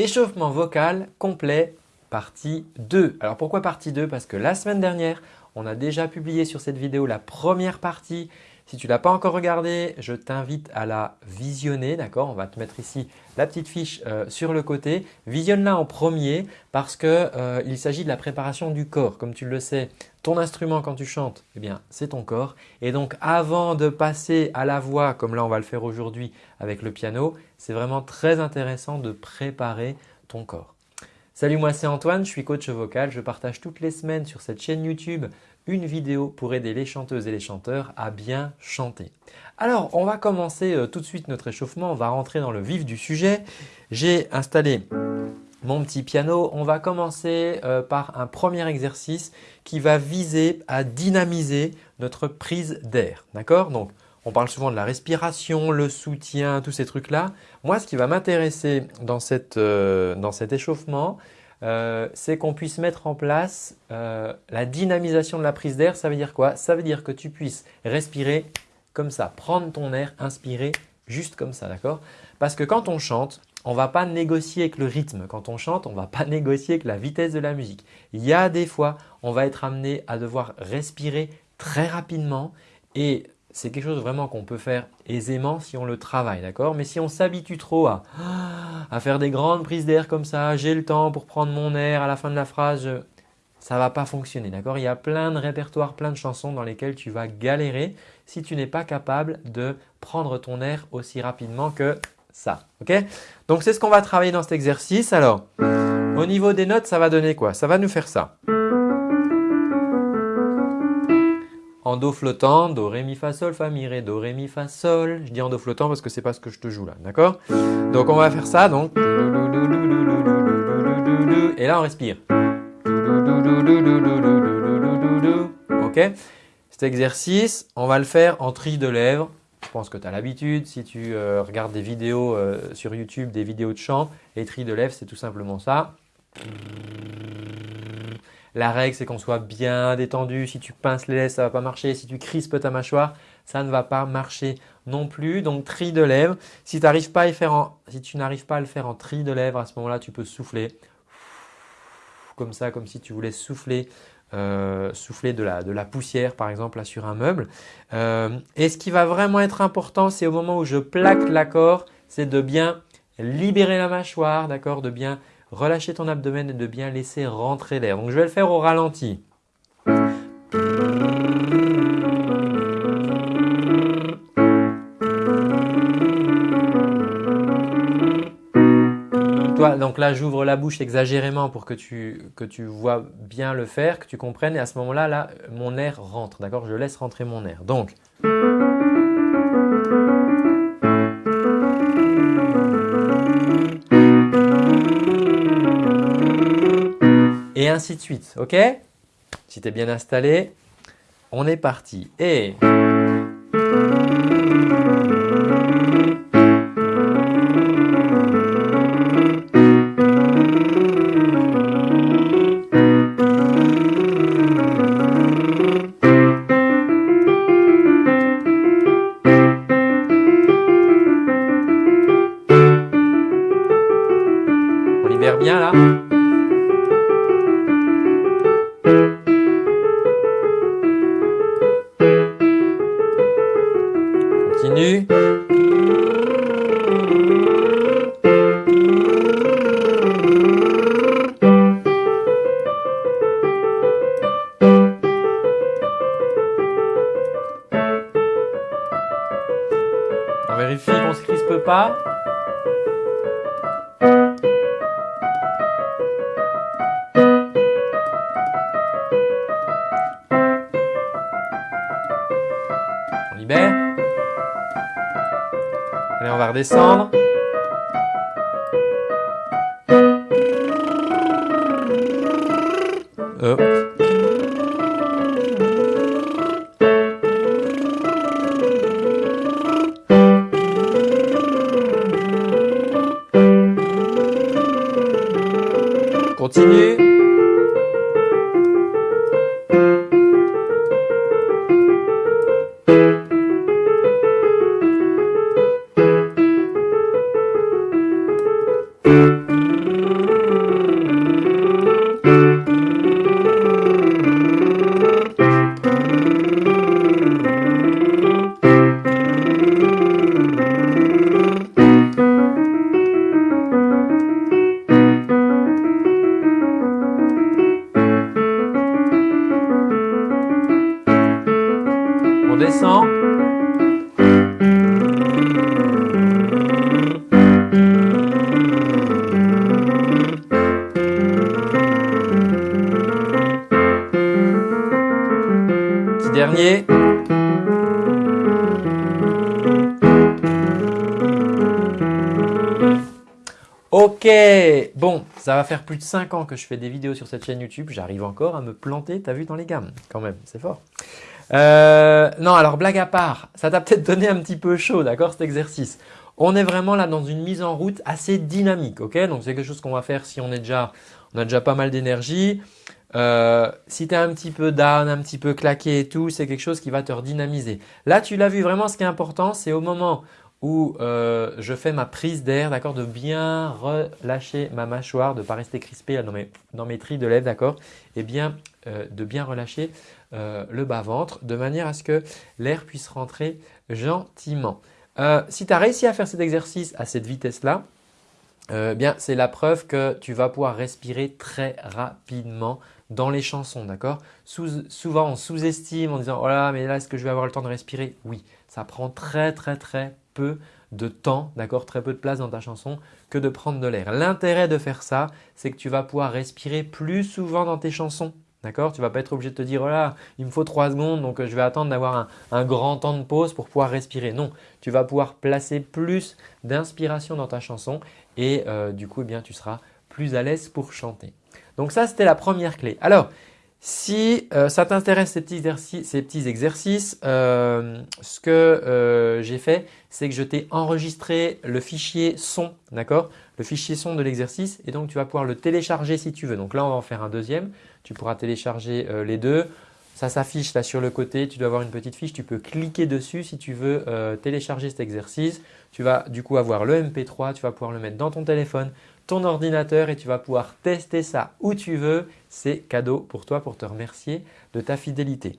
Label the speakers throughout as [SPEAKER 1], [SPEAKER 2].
[SPEAKER 1] Échauffement vocal complet, partie 2. Alors pourquoi partie 2 Parce que la semaine dernière, on a déjà publié sur cette vidéo la première partie si tu ne l'as pas encore regardé, je t'invite à la visionner. D'accord? On va te mettre ici la petite fiche euh, sur le côté. Visionne-la en premier parce qu'il euh, s'agit de la préparation du corps. Comme tu le sais, ton instrument quand tu chantes, eh bien c'est ton corps. Et donc avant de passer à la voix, comme là on va le faire aujourd'hui avec le piano, c'est vraiment très intéressant de préparer ton corps. Salut, moi c'est Antoine, je suis coach vocal. Je partage toutes les semaines sur cette chaîne YouTube une vidéo pour aider les chanteuses et les chanteurs à bien chanter. Alors, on va commencer euh, tout de suite notre échauffement. On va rentrer dans le vif du sujet. J'ai installé mon petit piano. On va commencer euh, par un premier exercice qui va viser à dynamiser notre prise d'air. D'accord? Donc, on parle souvent de la respiration, le soutien, tous ces trucs-là. Moi, ce qui va m'intéresser dans, euh, dans cet échauffement, euh, c'est qu'on puisse mettre en place euh, la dynamisation de la prise d'air. Ça veut dire quoi? Ça veut dire que tu puisses respirer comme ça, prendre ton air, inspirer juste comme ça, d'accord? Parce que quand on chante, on ne va pas négocier avec le rythme. Quand on chante, on ne va pas négocier avec la vitesse de la musique. Il y a des fois, on va être amené à devoir respirer très rapidement et c'est quelque chose vraiment qu'on peut faire aisément si on le travaille, d'accord? Mais si on s'habitue trop à, à, faire des grandes prises d'air comme ça, j'ai le temps pour prendre mon air à la fin de la phrase, ça ne va pas fonctionner, d'accord? Il y a plein de répertoires, plein de chansons dans lesquelles tu vas galérer si tu n'es pas capable de prendre ton air aussi rapidement que ça, ok? Donc c'est ce qu'on va travailler dans cet exercice. Alors, au niveau des notes, ça va donner quoi? Ça va nous faire ça. En do flottant, do, ré, mi, fa, sol, fa, mi, ré, do, ré, mi, fa, sol. Je dis en do flottant parce que c'est pas ce que je te joue là, d'accord Donc on va faire ça, donc. Et là on respire. Ok Cet exercice, on va le faire en tri de lèvres. Je pense que tu as l'habitude, si tu regardes des vidéos sur YouTube, des vidéos de chant, les tris de lèvres, c'est tout simplement ça. La règle, c'est qu'on soit bien détendu. Si tu pinces les lèvres, ça ne va pas marcher. Si tu crispes ta mâchoire, ça ne va pas marcher non plus. Donc, tri de lèvres. Si, tu n'arrives pas à le faire en tri de lèvres, à ce moment-là, tu peux souffler comme ça, comme si tu voulais souffler, euh, souffler de la, de la, poussière par exemple sur un meuble. Euh, et ce qui va vraiment être important, c'est au moment où je plaque l'accord, c'est de bien libérer la mâchoire, d'accord, de bien relâcher ton abdomen et de bien laisser rentrer l'air. Donc je vais le faire au ralenti. Toi, donc là, j'ouvre la bouche exagérément pour que tu, que tu vois bien le faire, que tu comprennes. Et à ce moment-là, là, mon air rentre. D'accord? Je laisse rentrer mon air. Donc, ainsi de suite. Ok? Si tu es bien installé, on est parti. Et… On libère bien là? Pas. On libère. Allez, on va redescendre. Continue. Ok, bon, ça va faire plus de 5 ans que je fais des vidéos sur cette chaîne YouTube. J'arrive encore à me planter, t'as vu, dans les gammes quand même, c'est fort. Euh, non, alors blague à part, ça t'a peut-être donné un petit peu chaud, d'accord, cet exercice? On est vraiment là dans une mise en route assez dynamique, ok? Donc c'est quelque chose qu'on va faire si on est déjà, on a déjà pas mal d'énergie. Euh, si tu es un petit peu down, un petit peu claqué et tout, c'est quelque chose qui va te redynamiser. Là, tu l'as vu vraiment, ce qui est important, c'est au moment où euh, je fais ma prise d'air, d'accord, de bien relâcher ma mâchoire, de ne pas rester crispé dans mes, dans trilles de lèvres, d'accord, et bien euh, de bien relâcher euh, le bas-ventre de manière à ce que l'air puisse rentrer gentiment. si tu as réussi à faire cet exercice à cette vitesse-là, bien c'est la preuve que tu vas pouvoir respirer très rapidement dans les chansons, d'accord Souvent on sous-estime en disant « Oh là, mais là est-ce que je vais avoir le temps de respirer ?» Oui, ça prend très très très peu de temps, d'accord, très peu de place dans ta chanson que de prendre de l'air. L'intérêt de faire ça, c'est que tu vas pouvoir respirer plus souvent dans tes chansons. D'accord? Tu vas pas être obligé de te dire, oh il me faut 3 secondes, donc euh, je vais attendre d'avoir un, grand temps de pause pour pouvoir respirer. Non, tu vas pouvoir placer plus d'inspiration dans ta chanson et euh, du coup, eh bien, tu seras plus à l'aise pour chanter. Donc ça, c'était la première clé. Alors, si euh, ça t'intéresse ces, petits exercices, euh, ce que euh, j'ai fait, c'est que je t'ai enregistré le fichier son, d'accord? Le fichier son de l'exercice et donc tu vas pouvoir le télécharger si tu veux. Donc là, on va en faire un deuxième. Tu pourras télécharger les deux. Ça s'affiche là sur le côté, tu dois avoir une petite fiche, tu peux cliquer dessus si tu veux télécharger cet exercice. Tu vas du coup avoir le MP3, tu vas pouvoir le mettre dans ton téléphone, ton ordinateur et tu vas pouvoir tester ça où tu veux. C'est cadeau pour toi pour te remercier de ta fidélité.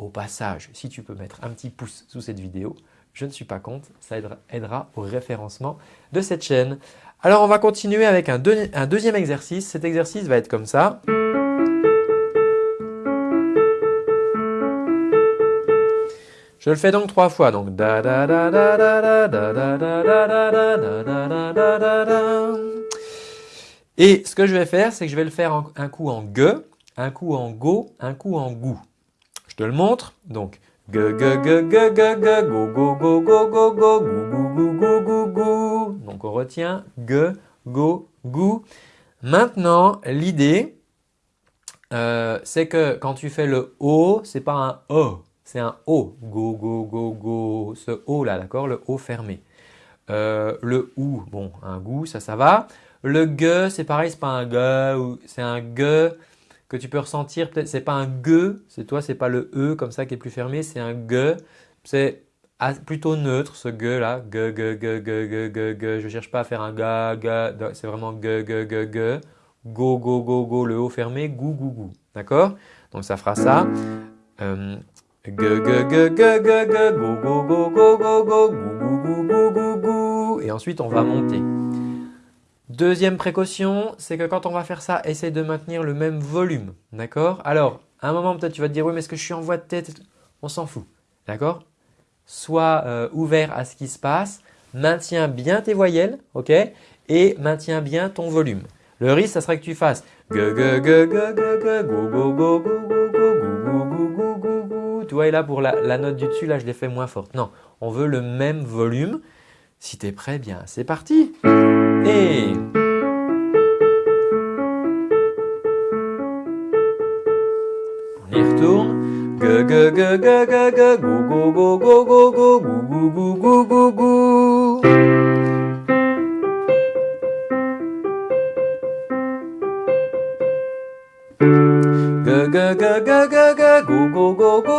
[SPEAKER 1] Au passage, si tu peux mettre un petit pouce sous cette vidéo, je ne suis pas contre, ça aidera, au référencement de cette chaîne. Alors on va continuer avec un, deuxième exercice. Cet exercice va être comme ça. Je le fais donc trois fois. Donc et ce que je vais faire, c'est que je vais le faire un coup en ge, un coup en go, un coup en gou. Je te le montre. Donc, ge, ge, ge, ge, ge, ge, go, go, go, go, go, go, gou, gou, gou, gou, Donc, on retient ge, go, gou. Maintenant, l'idée, c'est que quand tu fais le O, c'est pas un O, c'est un O. Go, go, go, go. Ce O là, d'accord Le O fermé. le OU, bon, un goût, ça, ça va. Le gue, c'est pareil, c'est pas un gue, c'est un gue que tu peux ressentir. Peut-être c'est pas un gue, c'est toi, c'est pas le e comme ça qui est plus fermé, c'est un gue. C'est plutôt neutre ce gue là, gue, gue, gue, gue, gue, gue, gue. Je cherche pas à faire un ga, ga, c'est vraiment gue, gue, gue, gue. Go, go, go, go, le haut fermé, gou, gou, gou. D'accord? Donc ça fera ça. Euh, Et ensuite on va monter. Deuxième précaution, c'est que quand on va faire ça, essaye de maintenir le même volume. D'accord Alors, à un moment peut-être tu vas te dire oui mais est-ce que je suis en voix de tête On s'en fout. D'accord Sois euh, ouvert à ce qui se passe, maintiens bien tes voyelles, ok Et maintiens bien ton volume. Le risque, ça serait que tu fasses go go go go go go go go go go go Tu vois, et là pour la, note du dessus, là je l'ai fait moins forte. Non, on veut le même volume. Si tu es prêt, bien c'est parti Et on y retourne. Go go go go go go go go go go Go go go go go go go go go go go go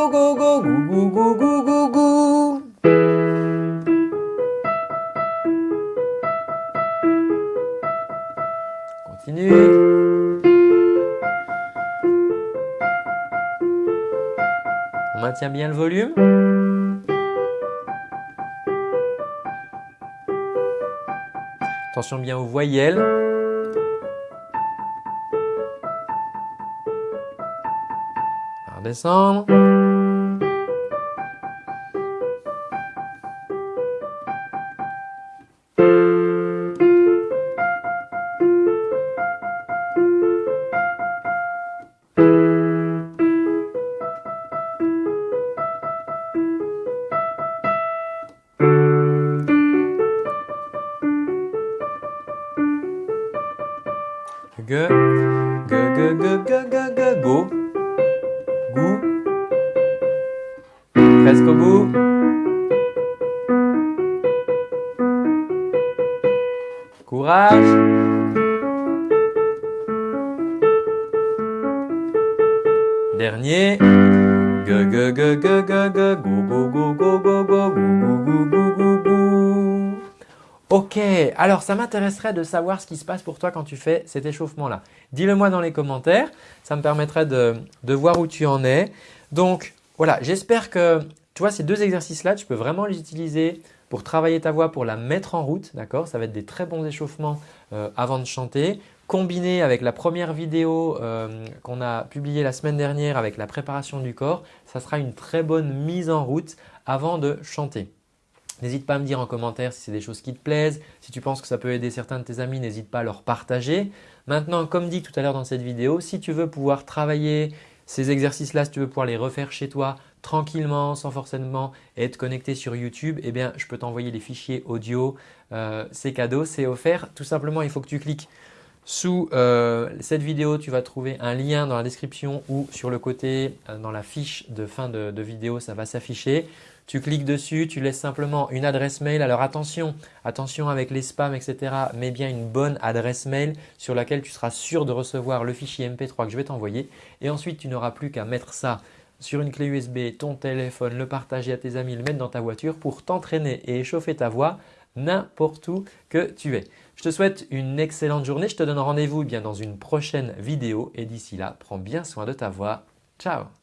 [SPEAKER 1] On maintient bien le volume. Attention bien aux voyelles. Redescendre. Courage. Dernier. G, G, G, G, G, G, go, go, go, go, go, go, go, go, go, go, go. Ok, alors ça m'intéresserait de savoir ce qui se passe pour toi quand tu fais cet échauffement-là. Dis-le moi dans les commentaires, ça me permettrait de, de voir où tu en es. Donc voilà, j'espère que tu vois ces deux exercices-là, tu peux vraiment les utiliser pour travailler ta voix, pour la mettre en route. D'accord Ça va être des très bons échauffements euh, avant de chanter. Combiné avec la première vidéo euh, qu'on a publiée la semaine dernière avec la préparation du corps, ça sera une très bonne mise en route avant de chanter. N'hésite pas à me dire en commentaire si c'est des choses qui te plaisent. Si tu penses que ça peut aider certains de tes amis, n'hésite pas à leur partager. Maintenant, comme dit tout à l'heure dans cette vidéo, si tu veux pouvoir travailler ces exercices-là, si tu veux pouvoir les refaire chez toi tranquillement, sans forcément être connecté sur YouTube, eh bien, je peux t'envoyer les fichiers audio. Euh, c'est cadeau, c'est offert. Tout simplement, il faut que tu cliques sous euh, cette vidéo, tu vas trouver un lien dans la description ou sur le côté euh, dans la fiche de fin de, de vidéo, ça va s'afficher. Tu cliques dessus, tu laisses simplement une adresse mail. Alors attention, attention avec les spams, etc. Mets bien une bonne adresse mail sur laquelle tu seras sûr de recevoir le fichier MP3 que je vais t'envoyer. Et ensuite, tu n'auras plus qu'à mettre ça sur une clé USB, ton téléphone, le partager à tes amis, le mettre dans ta voiture pour t'entraîner et échauffer ta voix n'importe où que tu es. Je te souhaite une excellente journée. Je te donne rendez-vous bien dans une prochaine vidéo et d'ici là, prends bien soin de ta voix. Ciao